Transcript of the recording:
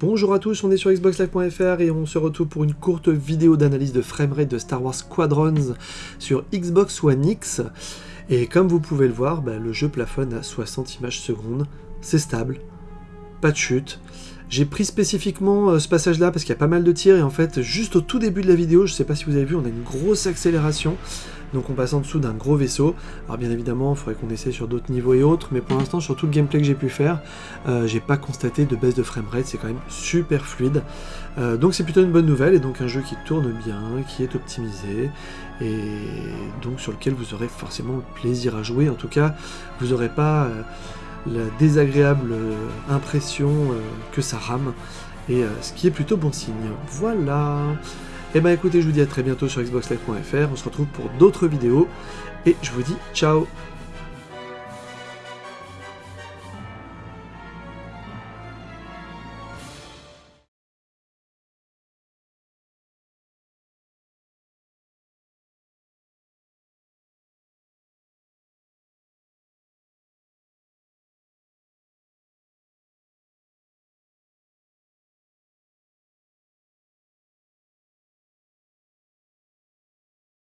Bonjour à tous, on est sur xboxlive.fr et on se retrouve pour une courte vidéo d'analyse de framerate de Star Wars Squadrons sur Xbox One X. Et comme vous pouvez le voir, bah, le jeu plafonne à 60 images secondes, c'est stable, pas de chute. J'ai pris spécifiquement euh, ce passage-là parce qu'il y a pas mal de tirs et en fait, juste au tout début de la vidéo, je sais pas si vous avez vu, on a une grosse accélération. Donc on passe en dessous d'un gros vaisseau. Alors bien évidemment, il faudrait qu'on essaie sur d'autres niveaux et autres, mais pour l'instant, sur tout le gameplay que j'ai pu faire, euh, j'ai pas constaté de baisse de framerate, c'est quand même super fluide. Euh, donc c'est plutôt une bonne nouvelle, et donc un jeu qui tourne bien, qui est optimisé, et donc sur lequel vous aurez forcément plaisir à jouer. En tout cas, vous n'aurez pas la désagréable impression que ça rame, et ce qui est plutôt bon signe. Voilà. Et bah écoutez, je vous dis à très bientôt sur xboxlive.fr, on se retrouve pour d'autres vidéos, et je vous dis ciao